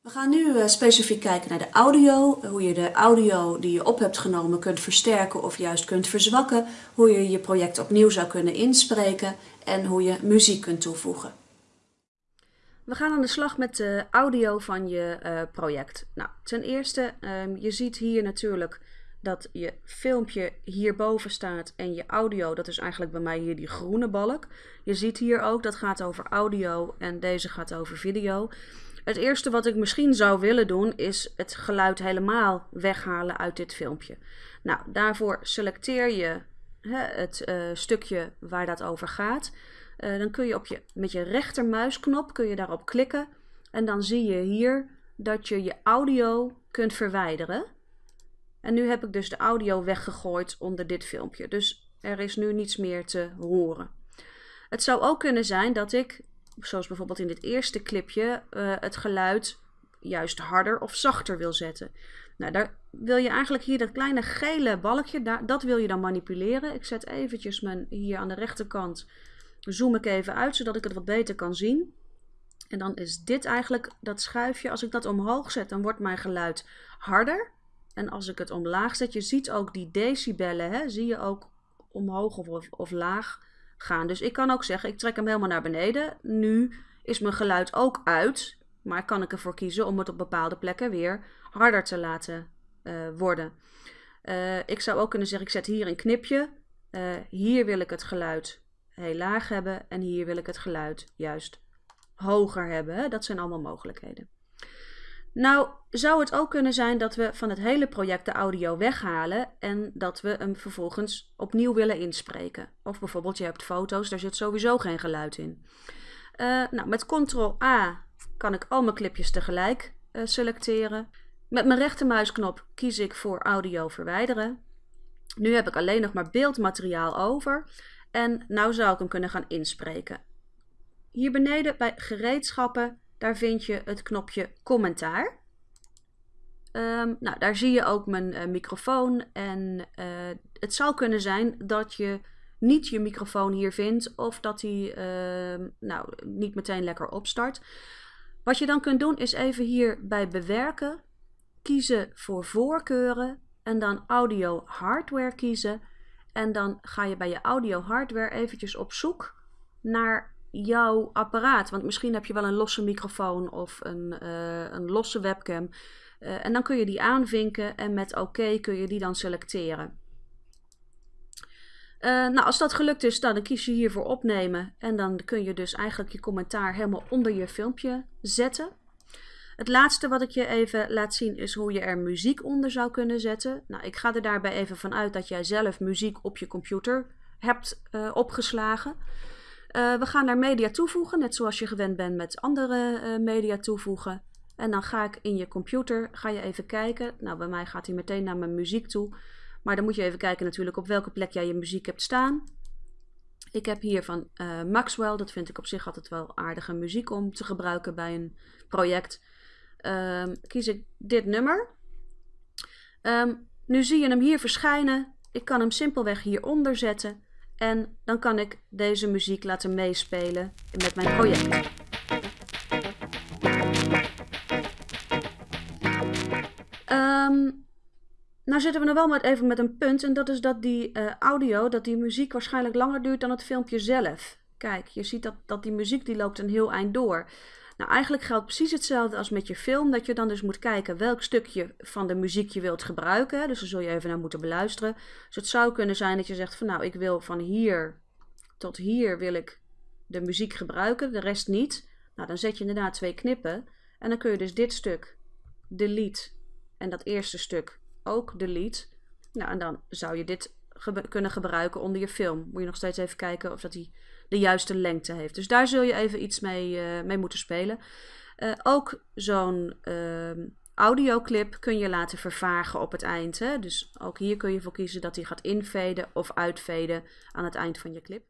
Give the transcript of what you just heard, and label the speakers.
Speaker 1: We gaan nu uh, specifiek kijken naar de audio, hoe je de audio die je op hebt genomen kunt versterken of juist kunt verzwakken, hoe je je project opnieuw zou kunnen inspreken en hoe je muziek kunt toevoegen. We gaan aan de slag met de audio van je uh, project. Nou, ten eerste, um, je ziet hier natuurlijk dat je filmpje hierboven staat en je audio, dat is eigenlijk bij mij hier die groene balk. Je ziet hier ook, dat gaat over audio en deze gaat over video. Het eerste wat ik misschien zou willen doen is het geluid helemaal weghalen uit dit filmpje. Nou, daarvoor selecteer je hè, het uh, stukje waar dat over gaat. Uh, dan kun je, op je met je rechtermuisknop kun je daarop klikken en dan zie je hier dat je je audio kunt verwijderen. En nu heb ik dus de audio weggegooid onder dit filmpje. Dus er is nu niets meer te horen. Het zou ook kunnen zijn dat ik zoals bijvoorbeeld in dit eerste clipje, uh, het geluid juist harder of zachter wil zetten. Nou, daar wil je eigenlijk hier dat kleine gele balkje, daar, dat wil je dan manipuleren. Ik zet eventjes mijn, hier aan de rechterkant, zoom ik even uit, zodat ik het wat beter kan zien. En dan is dit eigenlijk dat schuifje, als ik dat omhoog zet, dan wordt mijn geluid harder. En als ik het omlaag zet, je ziet ook die decibellen, hè, zie je ook omhoog of, of laag gaan. Dus ik kan ook zeggen, ik trek hem helemaal naar beneden. Nu is mijn geluid ook uit, maar kan ik ervoor kiezen om het op bepaalde plekken weer harder te laten uh, worden. Uh, ik zou ook kunnen zeggen, ik zet hier een knipje. Uh, hier wil ik het geluid heel laag hebben en hier wil ik het geluid juist hoger hebben. Dat zijn allemaal mogelijkheden. Nou, zou het ook kunnen zijn dat we van het hele project de audio weghalen en dat we hem vervolgens opnieuw willen inspreken. Of bijvoorbeeld je hebt foto's, daar zit sowieso geen geluid in. Uh, nou, met Ctrl-A kan ik al mijn clipjes tegelijk uh, selecteren. Met mijn rechtermuisknop kies ik voor audio verwijderen. Nu heb ik alleen nog maar beeldmateriaal over. En nou zou ik hem kunnen gaan inspreken. Hier beneden bij gereedschappen daar vind je het knopje commentaar. Um, nou, daar zie je ook mijn uh, microfoon. En uh, het zou kunnen zijn dat je niet je microfoon hier vindt of dat hij uh, nou, niet meteen lekker opstart. Wat je dan kunt doen is even hier bij bewerken, kiezen voor voorkeuren en dan audio hardware kiezen. En dan ga je bij je audio hardware eventjes op zoek naar jouw apparaat. Want misschien heb je wel een losse microfoon of een, uh, een losse webcam. Uh, en dan kun je die aanvinken en met oké kun je die dan selecteren. Uh, nou, als dat gelukt is, dan kies je hiervoor opnemen. En dan kun je dus eigenlijk je commentaar helemaal onder je filmpje zetten. Het laatste wat ik je even laat zien is hoe je er muziek onder zou kunnen zetten. Nou, ik ga er daarbij even vanuit dat jij zelf muziek op je computer hebt opgeslagen. Uh, we gaan daar media toevoegen, net zoals je gewend bent met andere uh, media toevoegen. En dan ga ik in je computer, ga je even kijken. Nou, bij mij gaat hij meteen naar mijn muziek toe. Maar dan moet je even kijken natuurlijk op welke plek jij je muziek hebt staan. Ik heb hier van uh, Maxwell, dat vind ik op zich altijd wel aardige muziek om te gebruiken bij een project. Um, kies ik dit nummer. Um, nu zie je hem hier verschijnen. Ik kan hem simpelweg hieronder zetten. En dan kan ik deze muziek laten meespelen met mijn project. Um, nou zitten we nog wel met even met een punt en dat is dat die uh, audio, dat die muziek waarschijnlijk langer duurt dan het filmpje zelf. Kijk, je ziet dat, dat die muziek die loopt een heel eind door. Nou, eigenlijk geldt precies hetzelfde als met je film, dat je dan dus moet kijken welk stukje van de muziek je wilt gebruiken. Dus daar zul je even naar moeten beluisteren. Dus het zou kunnen zijn dat je zegt van nou, ik wil van hier tot hier wil ik de muziek gebruiken, de rest niet. Nou, dan zet je inderdaad twee knippen en dan kun je dus dit stuk delete en dat eerste stuk ook delete. Nou, en dan zou je dit kunnen gebruiken onder je film. Moet je nog steeds even kijken of dat die de juiste lengte heeft. Dus daar zul je even iets mee, uh, mee moeten spelen. Uh, ook zo'n uh, audioclip kun je laten vervagen op het eind. Dus ook hier kun je voor kiezen dat hij gaat invaden of uitvaden aan het eind van je clip.